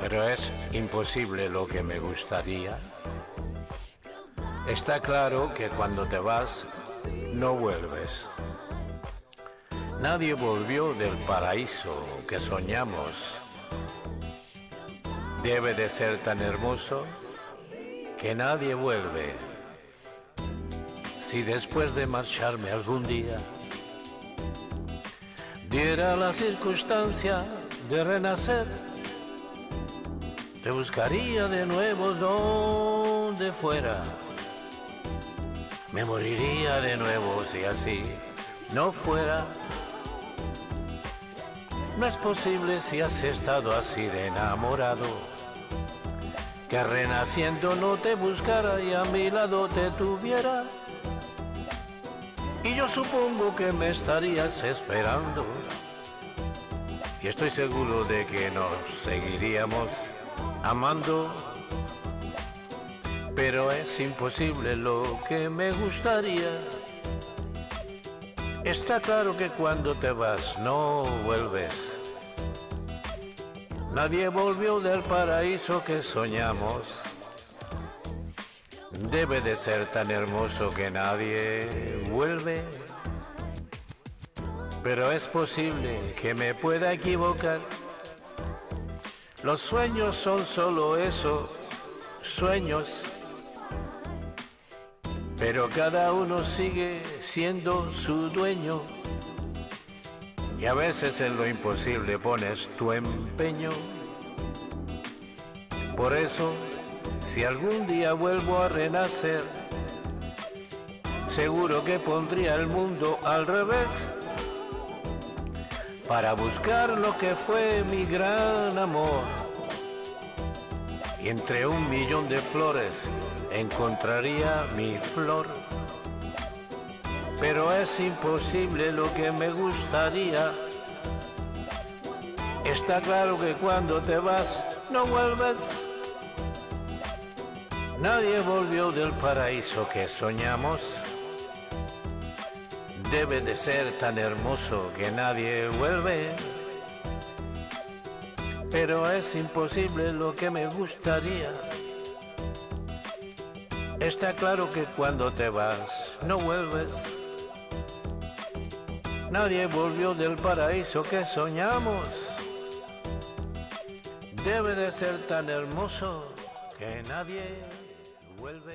pero es imposible lo que me gustaría. Está claro que cuando te vas, no vuelves. Nadie volvió del paraíso que soñamos. Debe de ser tan hermoso que nadie vuelve. Si después de marcharme algún día diera la circunstancia de renacer, te buscaría de nuevo donde fuera. Me moriría de nuevo si así no fuera. No es posible si has estado así de enamorado, que renaciendo no te buscara y a mi lado te tuviera. Y yo supongo que me estarías esperando. Y estoy seguro de que nos seguiríamos amando. Pero es imposible lo que me gustaría. Está claro que cuando te vas no vuelves. Nadie volvió del paraíso que soñamos. Debe de ser tan hermoso que nadie vuelve. Pero es posible que me pueda equivocar. Los sueños son solo eso, sueños. Pero cada uno sigue siendo su dueño. Y a veces en lo imposible pones tu empeño. Por eso si algún día vuelvo a renacer, seguro que pondría el mundo al revés para buscar lo que fue mi gran amor. Entre un millón de flores encontraría mi flor. Pero es imposible lo que me gustaría. Está claro que cuando te vas no vuelves. Nadie volvió del paraíso que soñamos. Debe de ser tan hermoso que nadie vuelve. Pero es imposible lo que me gustaría. Está claro que cuando te vas no vuelves. Nadie volvió del paraíso que soñamos. Debe de ser tan hermoso que nadie vuelve.